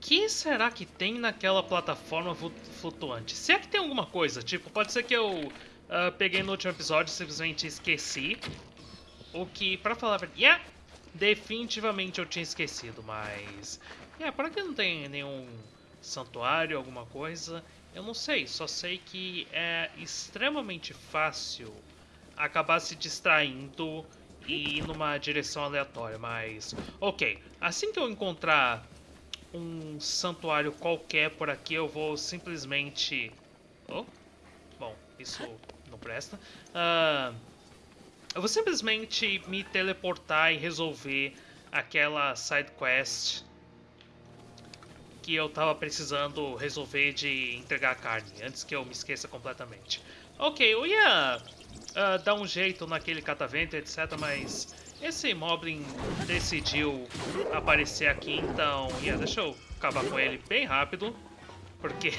que será que tem naquela plataforma flutuante? Se é que tem alguma coisa, tipo, pode ser que eu uh, peguei no último episódio e simplesmente esqueci. O que, pra falar a verdade, yeah, definitivamente eu tinha esquecido, mas... Yeah, por aqui não tem nenhum santuário, alguma coisa. Eu não sei, só sei que é extremamente fácil acabar se distraindo e ir numa direção aleatória, mas... Ok, assim que eu encontrar um santuário qualquer por aqui, eu vou simplesmente... Oh, bom, isso não presta. Uh, eu vou simplesmente me teleportar e resolver aquela side quest que eu tava precisando resolver de entregar a carne, antes que eu me esqueça completamente. Ok, eu ia uh, dar um jeito naquele catavento, etc, mas esse Moblin decidiu aparecer aqui, então... Yeah, deixa eu acabar com ele bem rápido, porque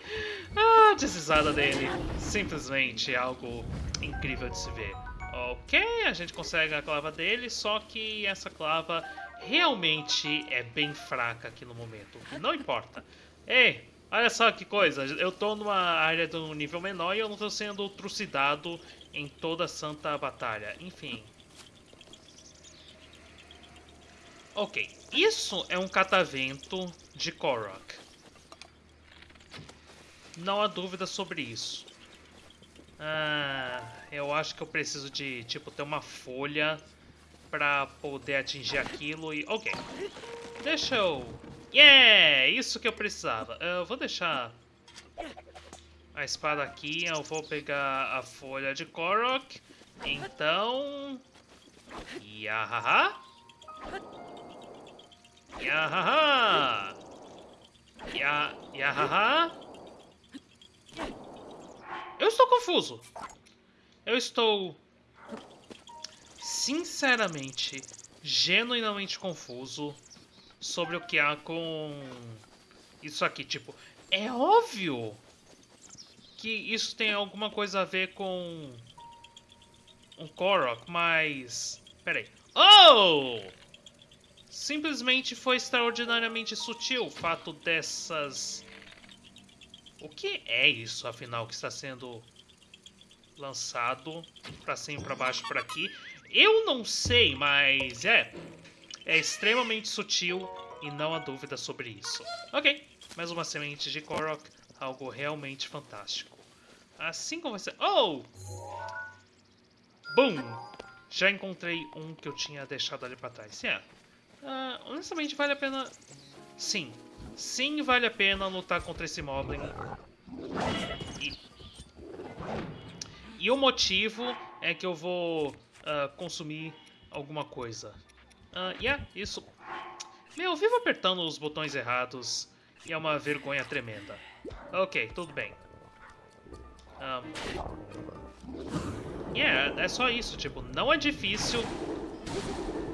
a deslizada dele simplesmente é algo incrível de se ver. Ok, a gente consegue a clava dele, só que essa clava realmente é bem fraca aqui no momento. Não importa. Ei, olha só que coisa. Eu tô numa área de um nível menor e eu não tô sendo trucidado em toda a santa batalha. Enfim. Ok, isso é um catavento de Korok. Não há dúvida sobre isso. Ah, eu acho que eu preciso de, tipo, ter uma folha pra poder atingir aquilo e... Ok. Deixa eu... Yeah! Isso que eu precisava. Eu vou deixar a espada aqui. Eu vou pegar a folha de Korok. Então... Yahaha! Yahaha! Ya... Yahaha! Eu estou confuso. Eu estou sinceramente, genuinamente confuso sobre o que há com isso aqui. Tipo, é óbvio que isso tem alguma coisa a ver com um Korok, mas... Peraí. Oh! Simplesmente foi extraordinariamente sutil o fato dessas... O que é isso, afinal, que está sendo lançado para cima para baixo por aqui? Eu não sei, mas é. É extremamente sutil e não há dúvida sobre isso. Ok, mais uma semente de Korok, algo realmente fantástico. Assim como você... Oh! Boom! Já encontrei um que eu tinha deixado ali pra trás. Yeah. Uh, honestamente, vale a pena... Sim. Sim, vale a pena lutar contra esse Moblin. E... E o motivo é que eu vou uh, consumir alguma coisa. Uh, yeah, isso. Meu, eu vivo apertando os botões errados e é uma vergonha tremenda. Ok, tudo bem. Um, yeah, é só isso, tipo, não é difícil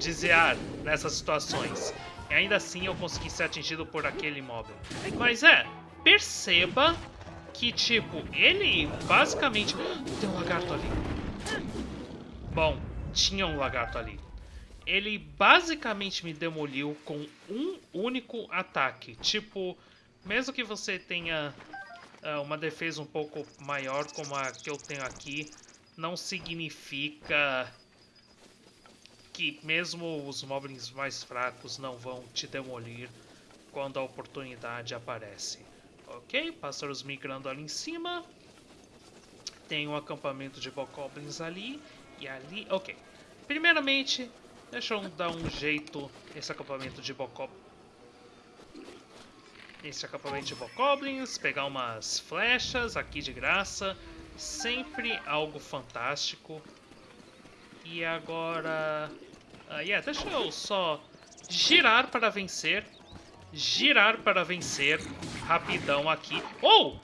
desviar nessas situações. E ainda assim eu consegui ser atingido por aquele móvel. Mas é, perceba que, tipo, ele basicamente... Tem um lagarto ali. Bom, tinha um lagarto ali. Ele basicamente me demoliu com um único ataque. Tipo, mesmo que você tenha uh, uma defesa um pouco maior como a que eu tenho aqui, não significa que mesmo os moblins mais fracos não vão te demolir quando a oportunidade aparece. Ok, pássaros migrando ali em cima. Tem um acampamento de bokoblins ali. E ali... Ok. Primeiramente, deixa eu dar um jeito nesse acampamento de Bokoblins. Esse acampamento de Bokoblins, pegar umas flechas aqui de graça. Sempre algo fantástico. E agora... Ah, yeah, deixa eu só girar para vencer. Girar para vencer. Rapidão aqui. Oh!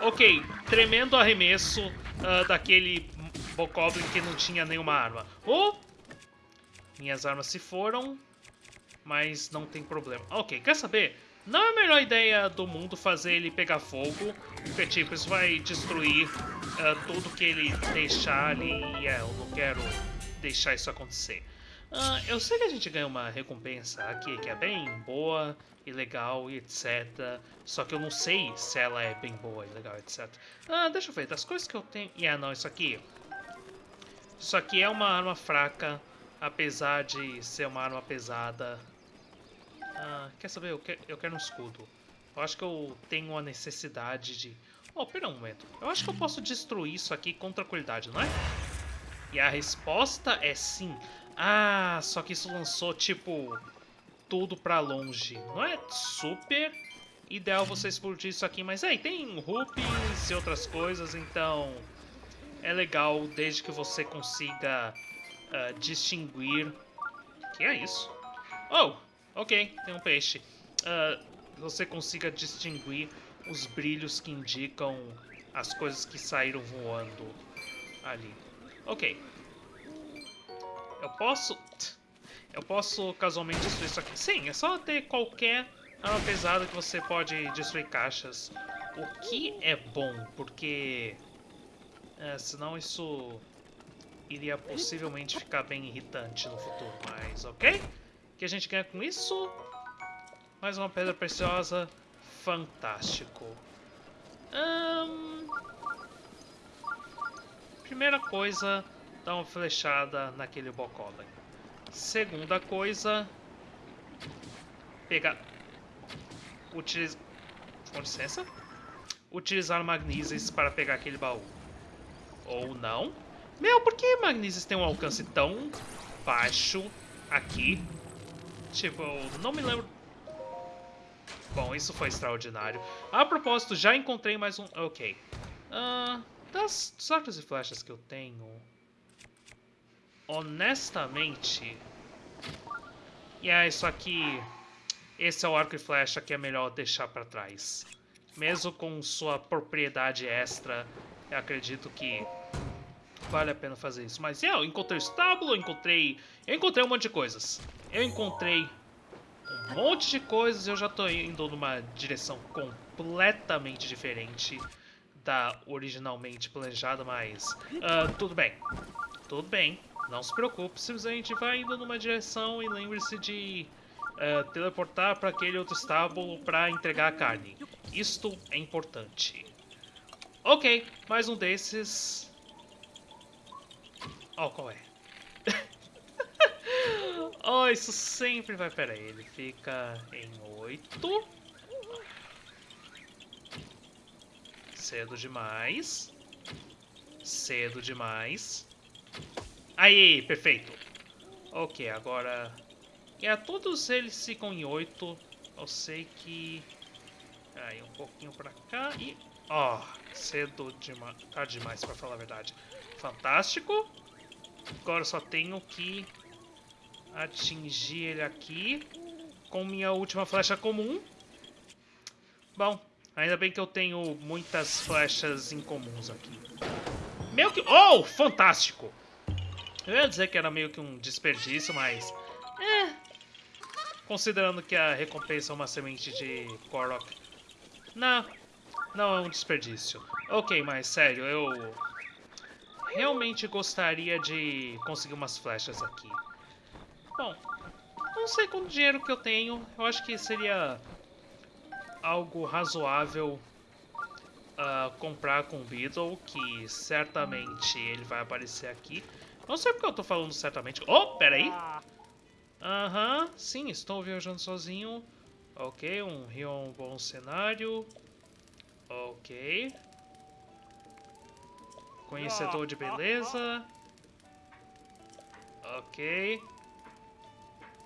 Ok, tremendo arremesso uh, daquele Bokoblin que não tinha nenhuma arma. Oh! Minhas armas se foram, mas não tem problema. Ok, quer saber? Não é a melhor ideia do mundo fazer ele pegar fogo, porque tipo, isso vai destruir uh, tudo que ele deixar ali e é, eu não quero deixar isso acontecer. Ah, eu sei que a gente ganha uma recompensa aqui que é bem boa e legal e etc. Só que eu não sei se ela é bem boa e legal, etc. Ah, deixa eu ver, das coisas que eu tenho... Yeah, não, isso aqui... Isso aqui é uma arma fraca, apesar de ser uma arma pesada. Ah, quer saber? Eu quero, eu quero um escudo. Eu acho que eu tenho a necessidade de... Oh, pera um momento. Eu acho que eu posso destruir isso aqui com tranquilidade, não é? E a resposta é sim. Ah, só que isso lançou, tipo, tudo pra longe. Não é super ideal você explodir isso aqui, mas aí tem rupees e outras coisas, então é legal desde que você consiga uh, distinguir... que é isso? Oh, ok, tem um peixe. Uh, você consiga distinguir os brilhos que indicam as coisas que saíram voando ali. Ok. Eu posso... Eu posso casualmente destruir isso aqui. Sim, é só ter qualquer arma pesada que você pode destruir caixas. O que é bom, porque... É, senão isso iria possivelmente ficar bem irritante no futuro. Mas ok. Que a gente ganha com isso? Mais uma pedra preciosa. Fantástico. Hum... Primeira coisa, dá uma flechada naquele Bokolen. Segunda coisa, pegar... Utiliz... Com licença? Utilizar magnísios para pegar aquele baú. Ou não. Meu, por que magnísios tem um alcance tão baixo aqui? Tipo, não me lembro... Bom, isso foi extraordinário. A propósito, já encontrei mais um... Ok. Uh, das arcos e flechas que eu tenho honestamente... E é isso aqui... Esse é o arco e flecha que é melhor deixar para trás. Mesmo com sua propriedade extra, eu acredito que vale a pena fazer isso. Mas yeah, eu encontrei o estábulo, eu encontrei... Eu encontrei um monte de coisas. Eu encontrei um monte de coisas e eu já tô indo numa direção completamente diferente da originalmente planejada, mas uh, tudo bem. Tudo bem. Não se preocupe, simplesmente vai indo numa direção e lembre-se de uh, teleportar para aquele outro estábulo para entregar a carne. Isto é importante. Ok, mais um desses. Oh, qual é? Isso sempre vai... Pera aí, ele fica em 8. Cedo demais. Cedo demais. Aí, perfeito. Ok, agora... É, todos eles ficam em 8. Eu sei que... Aí, um pouquinho pra cá e... Ó, oh, cedo demais. Tá demais, pra falar a verdade. Fantástico. Agora só tenho que atingir ele aqui com minha última flecha comum. Bom, ainda bem que eu tenho muitas flechas incomuns aqui. Meu que... Oh, fantástico! Eu ia dizer que era meio que um desperdício, mas... É... Considerando que a recompensa é uma semente de Korok. Não, não é um desperdício. Ok, mas sério, eu... Realmente gostaria de conseguir umas flechas aqui. Bom, não sei quanto dinheiro que eu tenho. Eu acho que seria algo razoável uh, comprar com o Beetle, que certamente ele vai aparecer aqui. Não sei porque eu tô falando certamente. Oh, peraí. Aham, uhum, sim, estou viajando sozinho. Ok, um rio é um bom cenário. Ok. Conhecedor de beleza. Ok.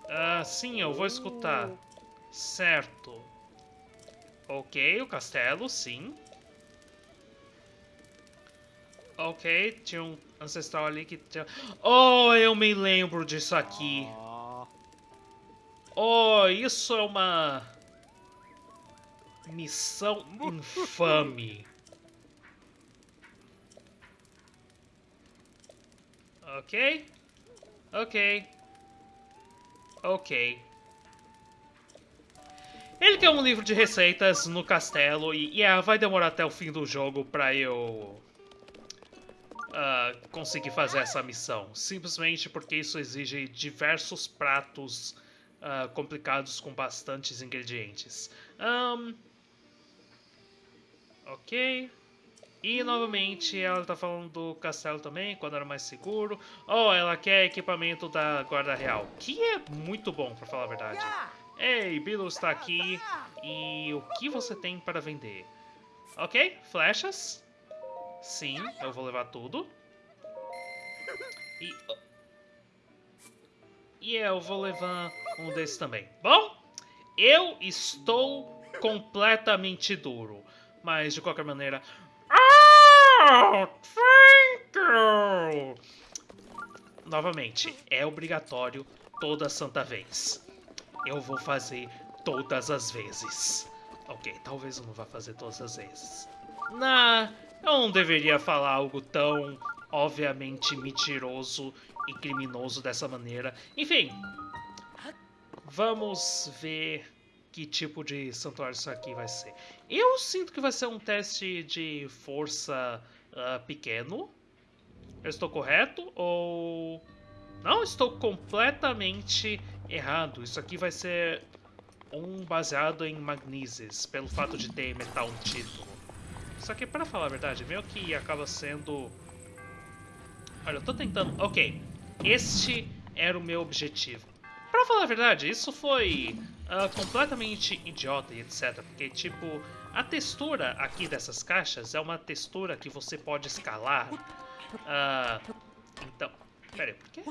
Ah, sim, eu vou escutar. Certo. Ok, o castelo, sim. Ok, tinha um ancestral ali que tinha... Oh, eu me lembro disso aqui. Oh, isso é uma... Missão infame. Ok. Ok. Ok. Ele quer um livro de receitas no castelo e yeah, vai demorar até o fim do jogo pra eu uh, conseguir fazer essa missão. Simplesmente porque isso exige diversos pratos uh, complicados com bastantes ingredientes. Um, ok. E novamente ela tá falando do castelo também, quando era mais seguro. Oh, ela quer equipamento da Guarda Real, que é muito bom, pra falar a verdade. Ei, Bilo está aqui. E o que você tem para vender? Ok, flechas. Sim, eu vou levar tudo. E... E eu vou levar um desses também. Bom, eu estou completamente duro. Mas, de qualquer maneira... You! Novamente, é obrigatório toda santa vez. Eu vou fazer todas as vezes. Ok, talvez eu não vá fazer todas as vezes. Nah, eu não deveria falar algo tão obviamente mentiroso e criminoso dessa maneira. Enfim, vamos ver que tipo de santuário isso aqui vai ser. Eu sinto que vai ser um teste de força uh, pequeno. Eu estou correto ou... Não, estou completamente errado. Isso aqui vai ser um baseado em magneses, pelo fato de ter metal no título. Só que, para falar a verdade, meio que acaba sendo... Olha, eu tô tentando... Ok, este era o meu objetivo. Para falar a verdade, isso foi uh, completamente idiota e etc. Porque, tipo, a textura aqui dessas caixas é uma textura que você pode escalar. Uh, então... Pera aí, por quê?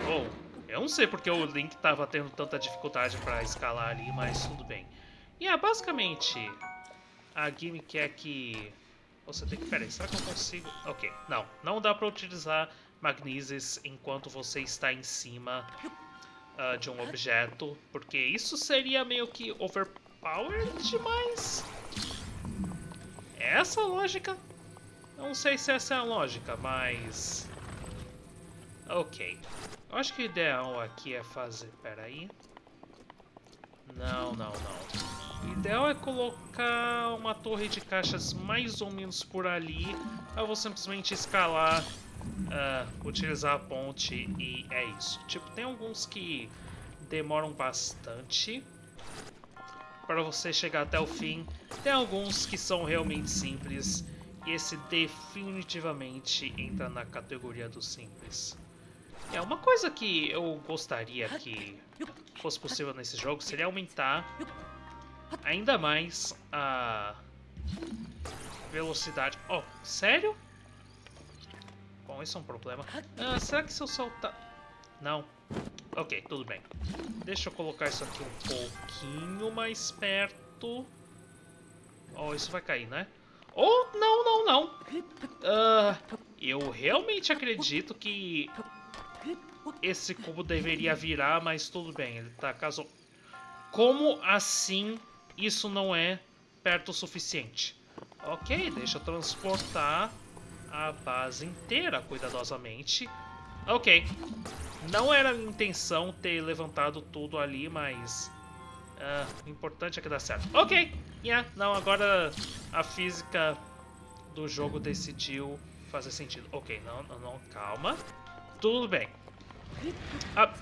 Oh, eu não sei porque o Link tava tendo tanta dificuldade para escalar ali, mas tudo bem. E yeah, basicamente, a gimmick é que... Você tem que... Pera aí, será que eu consigo... Ok, não. Não dá para utilizar magneses enquanto você está em cima uh, de um objeto, porque isso seria meio que overpowered demais. Essa lógica? Não sei se essa é a lógica, mas... Ok. Eu acho que o ideal aqui é fazer... Pera aí. Não, não, não. O ideal é colocar uma torre de caixas mais ou menos por ali. Eu vou simplesmente escalar, uh, utilizar a ponte e é isso. Tipo, tem alguns que demoram bastante para você chegar até o fim. Tem alguns que são realmente simples. E esse definitivamente entra na categoria do simples. É, uma coisa que eu gostaria que fosse possível nesse jogo seria aumentar ainda mais a velocidade. Oh, sério? Bom, isso é um problema. Ah, será que se eu soltar... Não. Ok, tudo bem. Deixa eu colocar isso aqui um pouquinho mais perto. Oh, isso vai cair, né? Oh, não, não, não. Uh, eu realmente acredito que esse cubo deveria virar, mas tudo bem, ele tá caso... Como assim isso não é perto o suficiente? Ok, deixa eu transportar a base inteira cuidadosamente. Ok, não era a intenção ter levantado tudo ali, mas... Uh, o importante é que dá certo. Ok, yeah, não, agora a física do jogo decidiu fazer sentido. Ok, não, não, não, calma. Tudo bem. Ah.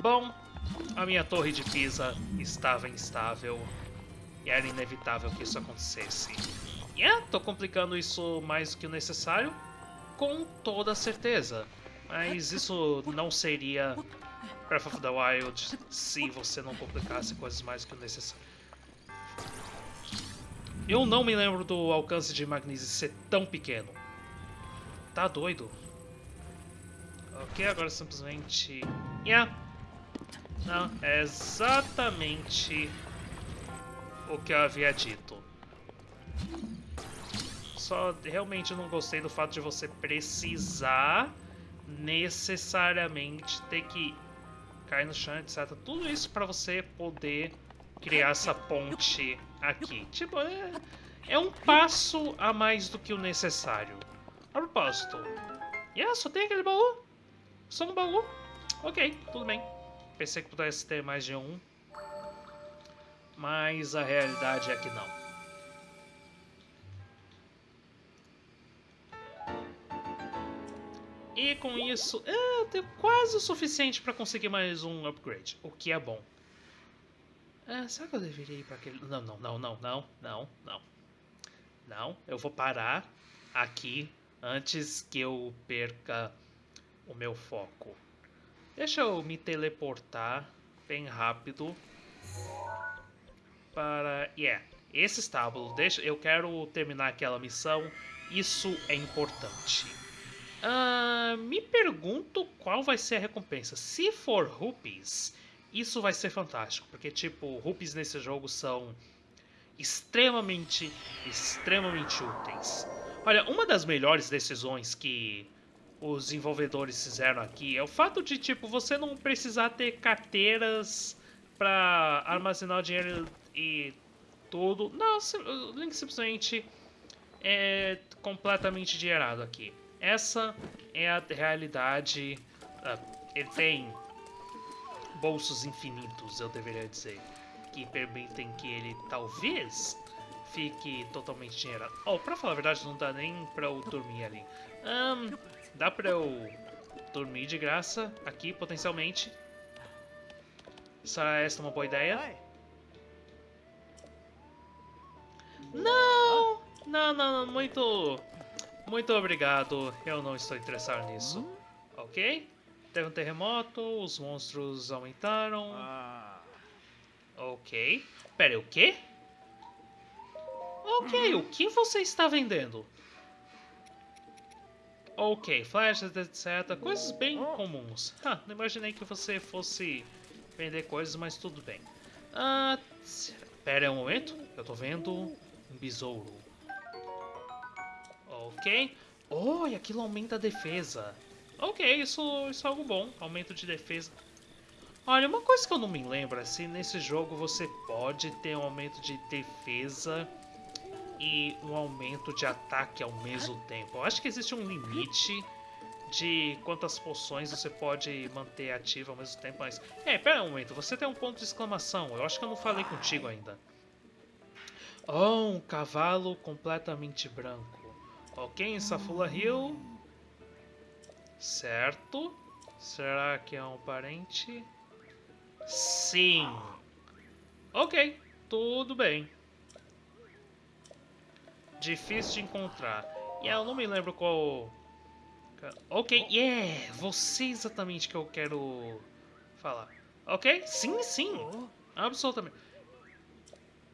Bom, a minha torre de Pisa estava instável e era inevitável que isso acontecesse. Yeah, tô complicando isso mais do que o necessário, com toda certeza. Mas isso não seria Breath of the Wild se você não complicasse coisas mais que o necessário. Eu não me lembro do alcance de Magnese ser tão pequeno. Tá doido? Ok, agora simplesmente... Yeah. Não, é exatamente o que eu havia dito. Só realmente não gostei do fato de você precisar necessariamente ter que cair no chão, etc. Tudo isso para você poder criar essa ponte aqui. Tipo, é, é um passo a mais do que o necessário. A propósito, yeah, só tem aquele baú. Só um baú? Ok, tudo bem. Pensei que pudesse ter mais de um. Mas a realidade é que não. E com isso, eu tenho quase o suficiente para conseguir mais um upgrade, o que é bom. Ah, será que eu deveria ir para aquele... Não, não, não, não, não, não, não. Não, eu vou parar aqui antes que eu perca o meu foco. Deixa eu me teleportar bem rápido para... Yeah, esse estábulo. Deixa... Eu quero terminar aquela missão. Isso é importante. Uh, me pergunto qual vai ser a recompensa. Se for rupees, isso vai ser fantástico. Porque, tipo, rupees nesse jogo são extremamente, extremamente úteis. Olha, uma das melhores decisões que os desenvolvedores fizeram aqui é o fato de, tipo, você não precisar ter carteiras para armazenar o dinheiro e tudo. Não, o Link simplesmente é completamente dinheirado aqui. Essa é a realidade. Uh, ele tem bolsos infinitos, eu deveria dizer, que permitem que ele talvez fique totalmente dinheirado. Oh, pra falar a verdade, não dá nem pra eu dormir ali. Um, dá pra eu dormir de graça aqui, potencialmente. Será esta uma boa ideia? Não! Não, não, não, muito... Muito obrigado, eu não estou interessado nisso. Ok? Teve um terremoto, os monstros aumentaram. Ok. Pera, o quê? Ok, o que você está vendendo? Ok, flashes, etc. Coisas bem comuns. Ah, não imaginei que você fosse vender coisas, mas tudo bem. Ah, pera um momento. Eu tô vendo um besouro. Ok. Oh, e aquilo aumenta a defesa. Ok, isso, isso é algo bom. Aumento de defesa. Olha, uma coisa que eu não me lembro é se nesse jogo você pode ter um aumento de defesa e um aumento de ataque ao mesmo tempo. Eu acho que existe um limite de quantas poções você pode manter ativa ao mesmo tempo, mas... É, pera um momento, você tem um ponto de exclamação, eu acho que eu não falei contigo ainda. Oh, um cavalo completamente branco. Ok, em Safula Hill. Certo. Será que é um parente? Sim. Ok, tudo bem. Difícil de encontrar. E yeah, eu não me lembro qual... Ok, yeah! Você exatamente que eu quero falar. Ok? Sim, sim. Absolutamente.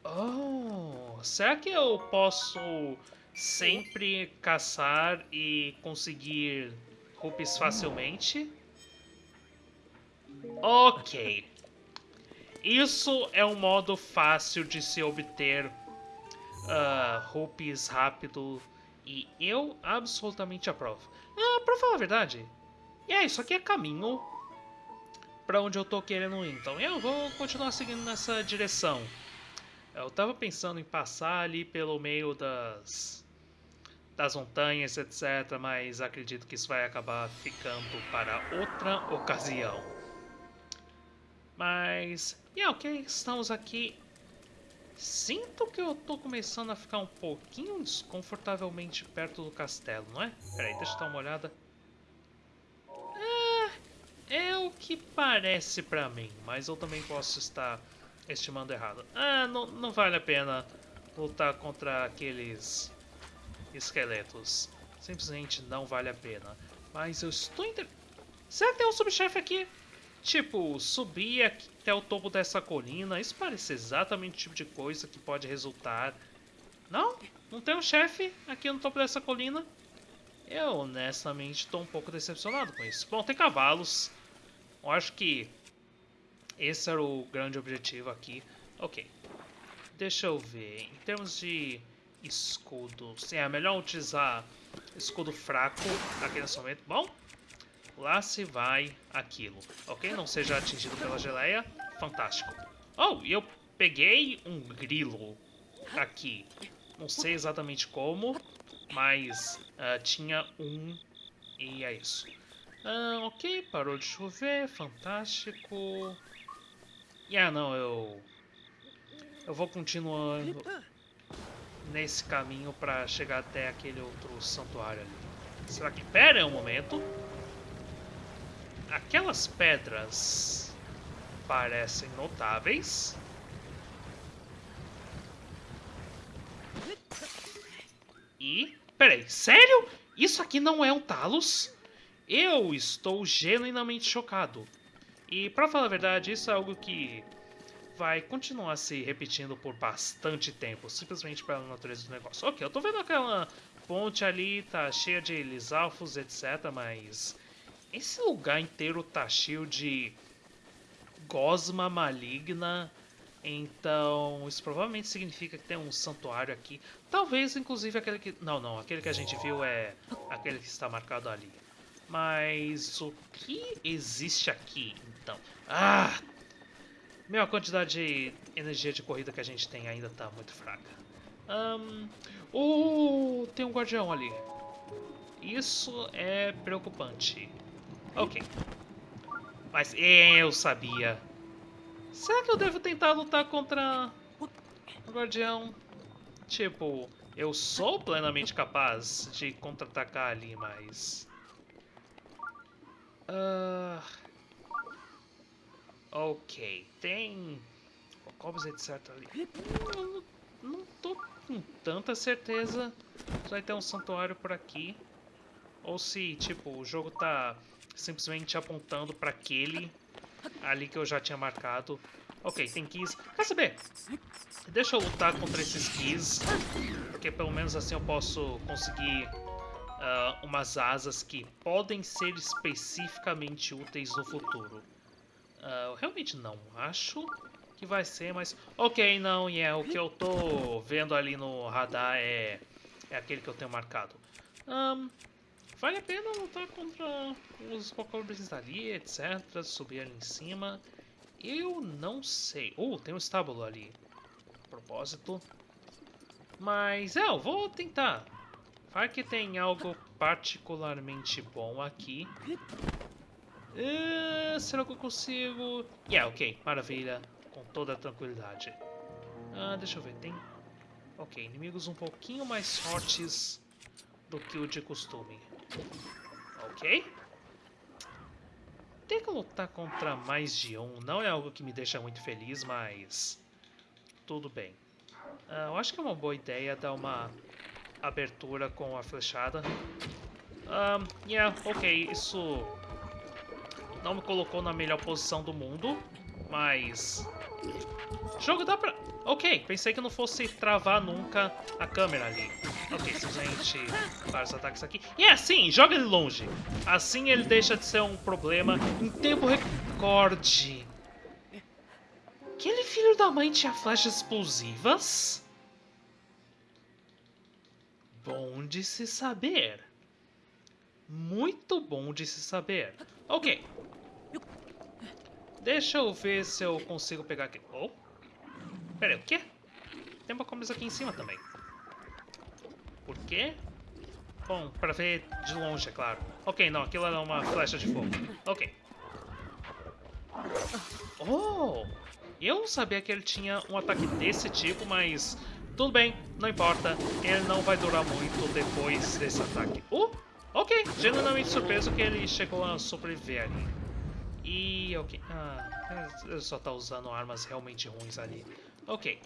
Oh, será que eu posso sempre caçar e conseguir rupees facilmente? Ok. Isso é um modo fácil de se obter uh, rupees rápido e eu absolutamente aprovo. Ah, pra falar a verdade, é, isso aqui é caminho para onde eu tô querendo ir, então eu vou continuar seguindo nessa direção. Eu tava pensando em passar ali pelo meio das das montanhas, etc, mas acredito que isso vai acabar ficando para outra ocasião. Mas, yeah, ok, estamos aqui. Sinto que eu tô começando a ficar um pouquinho desconfortavelmente perto do castelo, não é? Peraí, deixa eu dar uma olhada. É, é o que parece pra mim, mas eu também posso estar estimando errado. Ah, não, não vale a pena lutar contra aqueles esqueletos. Simplesmente não vale a pena. Mas eu estou inter... Será que tem um subchefe aqui? Tipo, subir até o topo dessa colina, isso parece exatamente o tipo de coisa que pode resultar... Não? Não tem um chefe aqui no topo dessa colina? Eu, honestamente, estou um pouco decepcionado com isso. Bom, tem cavalos. Eu acho que esse era o grande objetivo aqui. Ok. Deixa eu ver. Em termos de escudo... Sim, é melhor utilizar escudo fraco aqui nesse momento. Bom, Lá se vai aquilo, ok? Não seja atingido pela geleia. Fantástico. Oh, e eu peguei um grilo aqui. Não sei exatamente como, mas uh, tinha um e é isso. Uh, ok, parou de chover, fantástico. Ah, não, eu... Eu vou continuando nesse caminho para chegar até aquele outro santuário ali. Será que... Pera um momento. aquelas pedras parecem notáveis. E... Peraí, sério? Isso aqui não é um Talos? Eu estou genuinamente chocado. E, pra falar a verdade, isso é algo que vai continuar se repetindo por bastante tempo, simplesmente pela natureza do negócio. Ok, eu tô vendo aquela ponte ali, tá cheia de lisalfos, etc, mas esse lugar inteiro tá cheio de gosma maligna, então isso provavelmente significa que tem um santuário aqui. Talvez, inclusive, aquele que... Não, não, aquele que a gente viu é aquele que está marcado ali. Mas o que existe aqui, então? Ah! Meu, a quantidade de energia de corrida que a gente tem ainda está muito fraca. Um, oh, tem um guardião ali. Isso é preocupante. Ok. Mas eu sabia. Será que eu devo tentar lutar contra o guardião? Tipo, eu sou plenamente capaz de contra-atacar ali, mas... Uh... Ok, tem cobras etc ali. Eu não tô com tanta certeza se vai ter um santuário por aqui. Ou se, tipo, o jogo tá simplesmente apontando para aquele ali que eu já tinha marcado. Ok, tem keys. Quer saber? Deixa eu lutar contra esses keys, porque pelo menos assim eu posso conseguir uh, umas asas que podem ser especificamente úteis no futuro. Uh, realmente não acho que vai ser, mas... Ok, não, e yeah, é o que eu tô vendo ali no radar é, é aquele que eu tenho marcado. Um, Vale a pena lutar contra os Cocobras ali, etc. Subir ali em cima. Eu não sei. Oh, tem um estábulo ali. A propósito. Mas, é, eu vou tentar. Vai que tem algo particularmente bom aqui. Uh, será que eu consigo? Yeah, ok. Maravilha. Com toda tranquilidade. Ah, deixa eu ver. Tem... Ok, inimigos um pouquinho mais fortes do que o de costume. Ok. Ter que lutar contra mais de um não é algo que me deixa muito feliz, mas... Tudo bem. Uh, eu acho que é uma boa ideia dar uma abertura com a flechada. Um, yeah, ok, isso não me colocou na melhor posição do mundo, mas... Jogo dá pra... Ok, pensei que não fosse travar nunca a câmera ali. Ok, simplesmente vários ataques aqui. E é assim, joga ele longe. Assim ele deixa de ser um problema em tempo recorde. Aquele filho da mãe tinha flechas explosivas? Bom de se saber. Muito bom de se saber. Ok. Deixa eu ver se eu consigo pegar aqui. Oh. Pera aí, o quê? Tem uma coisa aqui em cima também. Por quê? Bom, pra ver de longe, é claro. Ok, não, aquilo era uma flecha de fogo. Ok. Oh! Eu não sabia que ele tinha um ataque desse tipo, mas... Tudo bem, não importa. Ele não vai durar muito depois desse ataque. Uh! Ok, genuinamente surpreso que ele chegou a sobreviver ali. E... ok... Ah, ele só tá usando armas realmente ruins ali. Ok.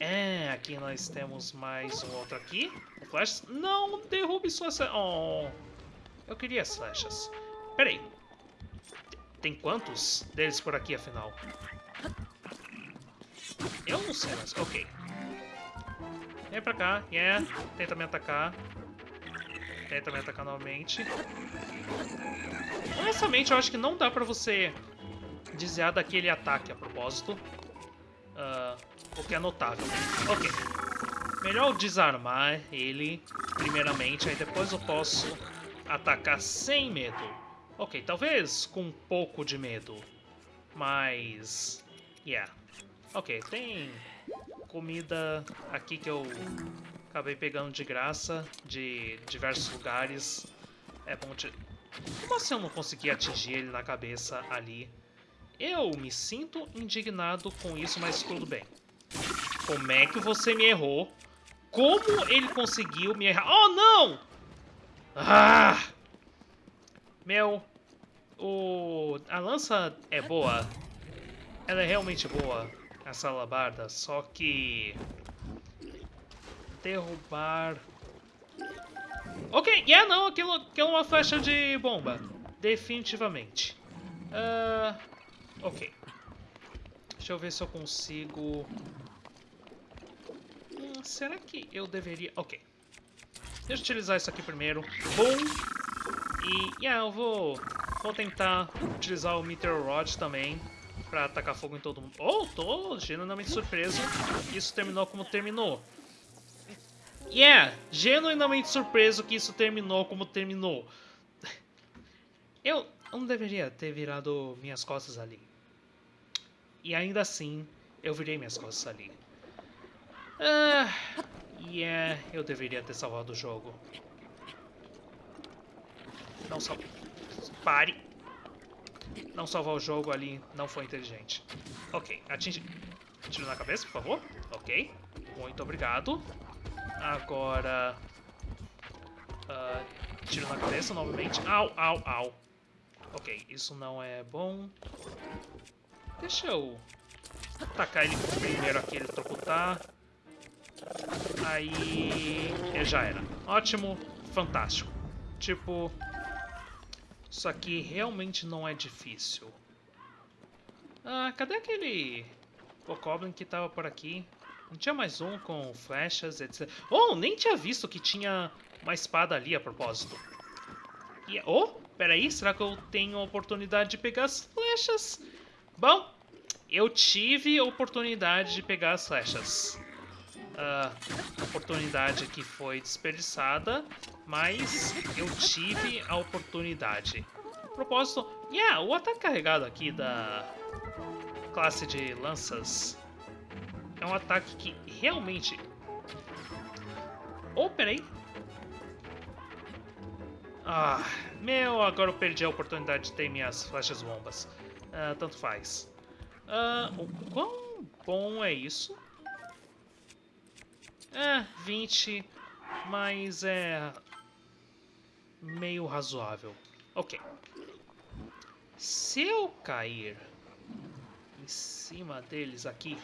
É, aqui nós temos mais um outro aqui. Flechas. Não, derrube suas... Oh, eu queria as flechas. Peraí. Tem quantos deles por aqui, afinal? Eu não sei, mas... Ok. Vem pra cá. Yeah. Tenta me atacar. Tenta me atacar novamente. Honestamente, eu acho que não dá pra você desviar daquele ataque a propósito. Uh, o que é notável. Ok. Melhor desarmar ele, primeiramente, aí depois eu posso atacar sem medo. Ok, talvez com um pouco de medo. Mas... Yeah. Ok, tem comida aqui que eu acabei pegando de graça de diversos lugares. É bom de... Como assim eu não consegui atingir ele na cabeça ali? Eu me sinto indignado com isso, mas tudo bem. Como é que você me errou? Como ele conseguiu me errar? Oh, não! Ah! Meu, o, a lança é boa. Ela é realmente boa, essa alabarda, só que... Derrubar... Ok, yeah, não, aquilo, aquilo é uma flecha de bomba. Definitivamente. Uh, ok. Deixa eu ver se eu consigo... Hum, será que eu deveria... Ok. Deixa eu utilizar isso aqui primeiro. Boom! E, yeah, eu vou, vou tentar utilizar o Meteor Rod também pra atacar fogo em todo mundo. Oh, tô genuinamente surpreso que isso terminou como terminou. Yeah, genuinamente surpreso que isso terminou como terminou. Eu não deveria ter virado minhas costas ali. E ainda assim, eu virei minhas costas ali. Ah, yeah, eu deveria ter salvado o jogo. Não sal... Pare. Não salvar o jogo ali não foi inteligente. Ok, atinge... Tiro na cabeça, por favor. Ok, muito obrigado. Agora... Uh, tiro na cabeça novamente. Au, au, au. Ok, isso não é bom. Deixa eu tacar ele primeiro aqui, ele trocutar. Aí... já era. Ótimo, fantástico. Tipo... Isso aqui realmente não é difícil. Ah, cadê aquele... Bokoblin que tava por aqui? Não tinha mais um com flechas, etc. Oh, nem tinha visto que tinha uma espada ali a propósito. E, oh, peraí, será que eu tenho a oportunidade de pegar as flechas? Bom, eu tive a oportunidade de pegar as flechas. Uh, oportunidade que foi desperdiçada, mas eu tive a oportunidade. A propósito, yeah, o ataque carregado aqui da classe de lanças é um ataque que realmente... Oh, peraí. Ah, meu, agora eu perdi a oportunidade de ter minhas flechas bombas. Uh, tanto faz. Uh, o quão bom é isso? É, 20, mas é meio razoável. Ok. Se eu cair em cima deles aqui...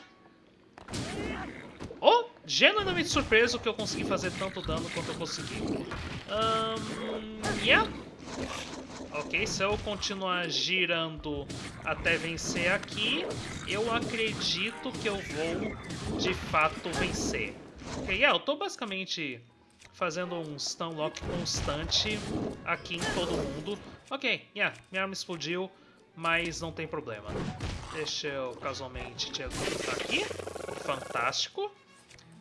Oh! Genuinamente surpreso que eu consegui fazer tanto dano quanto eu consegui. Um, yeah. Ok, se eu continuar girando até vencer aqui, eu acredito que eu vou de fato vencer. Ok, yeah, eu tô basicamente fazendo um stun lock constante aqui em todo mundo. Ok, yeah, minha arma explodiu, mas não tem problema. Deixa eu casualmente te executar aqui. Fantástico.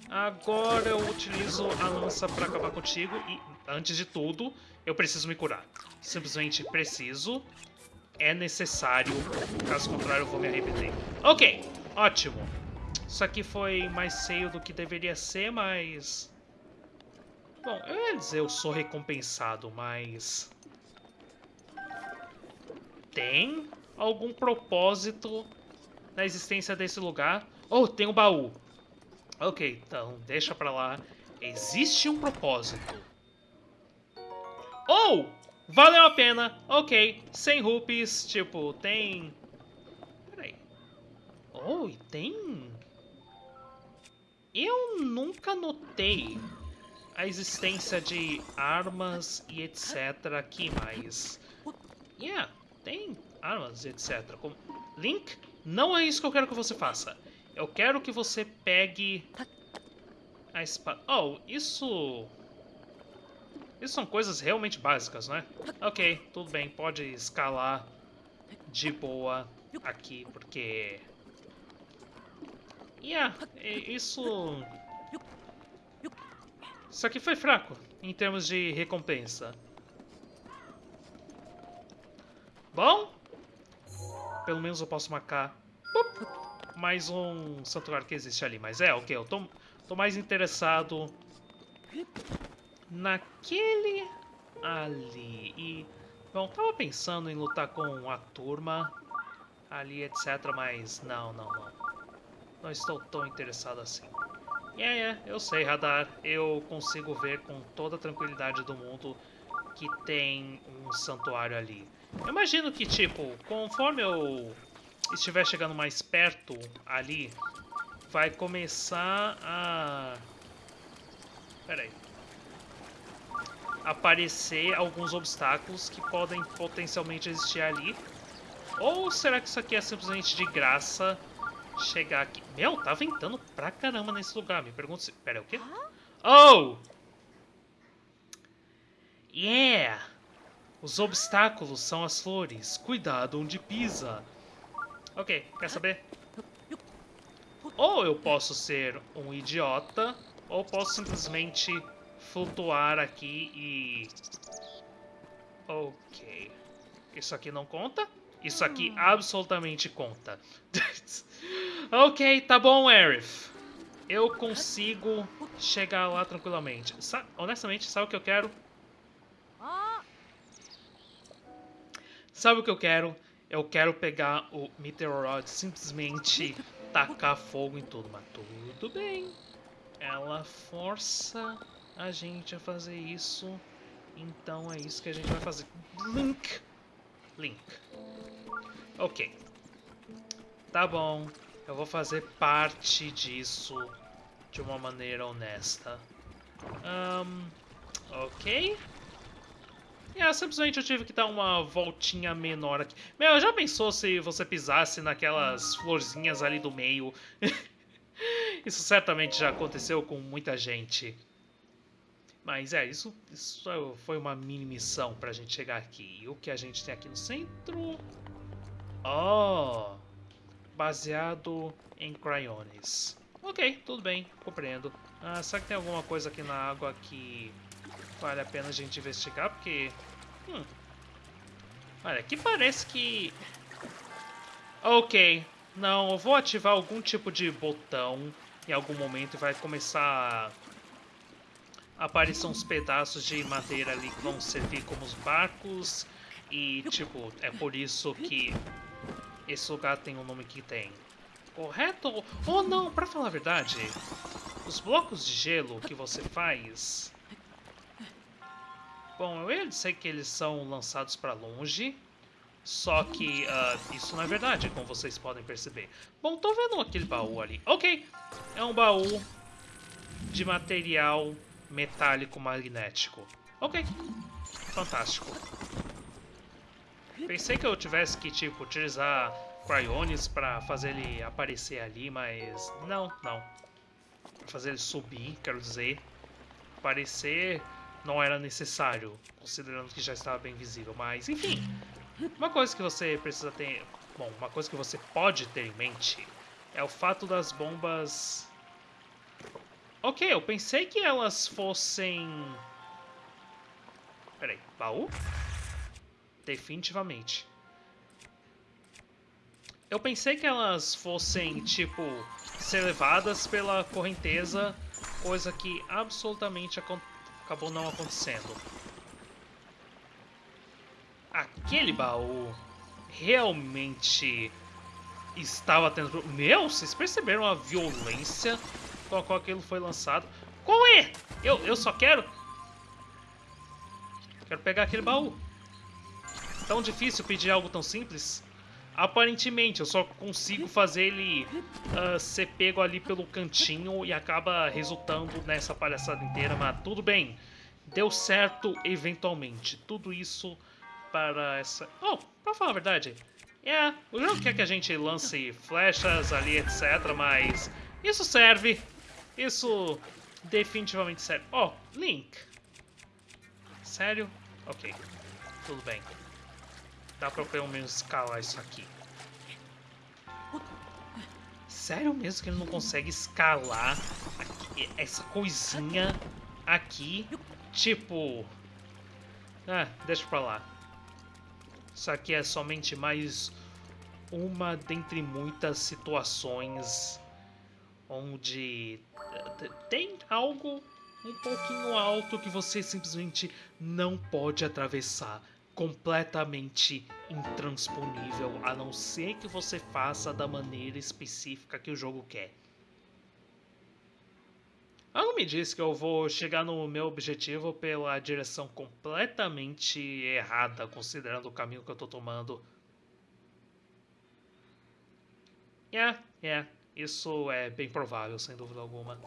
Agora eu utilizo a lança para acabar contigo e, antes de tudo, eu preciso me curar. Simplesmente preciso. É necessário. Caso contrário, eu vou me arrepender. Ok, ótimo. Isso aqui foi mais feio do que deveria ser, mas... Bom, eu ia dizer eu sou recompensado, mas... Tem algum propósito na existência desse lugar? Oh, tem um baú. Ok, então deixa pra lá. Existe um propósito. Oh! Valeu a pena. Ok, 100 rupees. Tipo, tem... Peraí. Oh, e tem... Eu nunca notei a existência de armas e etc aqui, mas... Yeah, tem armas e etc. Como... Link, não é isso que eu quero que você faça. Eu quero que você pegue a espada. Oh, isso... Isso são coisas realmente básicas, né? Ok, tudo bem, pode escalar de boa aqui, porque... Yeah, isso... Isso aqui foi fraco, em termos de recompensa. Bom, pelo menos eu posso marcar mais um santuário que existe ali. Mas é, ok, eu tô, tô mais interessado naquele ali. E, bom, tava pensando em lutar com a turma ali, etc. Mas não, não, não. Não estou tão interessado assim. É, é, eu sei, Radar. Eu consigo ver com toda a tranquilidade do mundo que tem um santuário ali. Eu imagino que, tipo, conforme eu estiver chegando mais perto ali, vai começar a... Pera aí. Aparecer alguns obstáculos que podem potencialmente existir ali. Ou será que isso aqui é simplesmente de graça chegar aqui? Meu, tá ventando pra caramba nesse lugar. Me pergunto se... Pera, o quê? Oh! Yeah! Os obstáculos são as flores. Cuidado onde pisa. Ok, quer saber? Ou eu posso ser um idiota, ou posso simplesmente flutuar aqui e... Ok. Isso aqui não conta? Isso aqui absolutamente conta. ok, tá bom, Aerith. Eu consigo chegar lá tranquilamente. Sa honestamente, sabe o que eu quero? Sabe o que eu quero? Eu quero pegar o Meteorod simplesmente tacar fogo em tudo. Mas tudo bem. Ela força a gente a fazer isso. Então é isso que a gente vai fazer. Link. Link. Ok. Tá bom. Eu vou fazer parte disso de uma maneira honesta. Um, ok. É, simplesmente eu tive que dar uma voltinha menor aqui. Meu, já pensou se você pisasse naquelas florzinhas ali do meio? isso certamente já aconteceu com muita gente. Mas é, isso, isso foi uma mini missão pra gente chegar aqui. E o que a gente tem aqui no centro? Oh! Baseado em cryones. Ok, tudo bem, compreendo. Ah, será que tem alguma coisa aqui na água que vale a pena a gente investigar? Porque Hum. Olha, aqui parece que... Ok. Não, eu vou ativar algum tipo de botão em algum momento e vai começar a aparecer uns pedaços de madeira ali que vão servir como os barcos. E, tipo, é por isso que esse lugar tem o nome que tem. Correto? Ou não, pra falar a verdade, os blocos de gelo que você faz Bom, eu ia dizer que eles são lançados para longe, só que uh, isso não é verdade, como vocês podem perceber. Bom, tô vendo aquele baú ali. Ok, é um baú de material metálico magnético. Ok, fantástico. Pensei que eu tivesse que, tipo, utilizar cryones para fazer ele aparecer ali, mas não, não. Fazer ele subir, quero dizer. Aparecer não era necessário, considerando que já estava bem visível. Mas, enfim, uma coisa que você precisa ter... Bom, uma coisa que você pode ter em mente é o fato das bombas... Ok, eu pensei que elas fossem... Peraí, baú? Definitivamente. Eu pensei que elas fossem, tipo, ser levadas pela correnteza, coisa que absolutamente acabou não acontecendo. Aquele baú realmente estava tendo... Meu, vocês perceberam a violência com a qual aquilo foi lançado? Qual é? Eu, eu só quero... Quero pegar aquele baú. Tão difícil pedir algo tão simples? Aparentemente, eu só consigo fazer ele uh, ser pego ali pelo cantinho e acaba resultando nessa palhaçada inteira, mas tudo bem. Deu certo eventualmente. Tudo isso para essa... Oh, pra falar a verdade, é, o jogo quer que a gente lance flechas ali, etc, mas isso serve. Isso definitivamente serve. Oh, Link. Sério? Ok, tudo bem. Dá pra pelo menos escalar isso aqui. Sério mesmo que ele não consegue escalar aqui, essa coisinha aqui? Tipo... Ah, deixa pra lá. Isso aqui é somente mais uma dentre muitas situações onde eh, tem algo um pouquinho alto que você simplesmente não pode atravessar completamente intransponível, a não ser que você faça da maneira específica que o jogo quer. Algo me diz que eu vou chegar no meu objetivo pela direção completamente errada, considerando o caminho que eu tô tomando. É, é, isso é bem provável, sem dúvida alguma.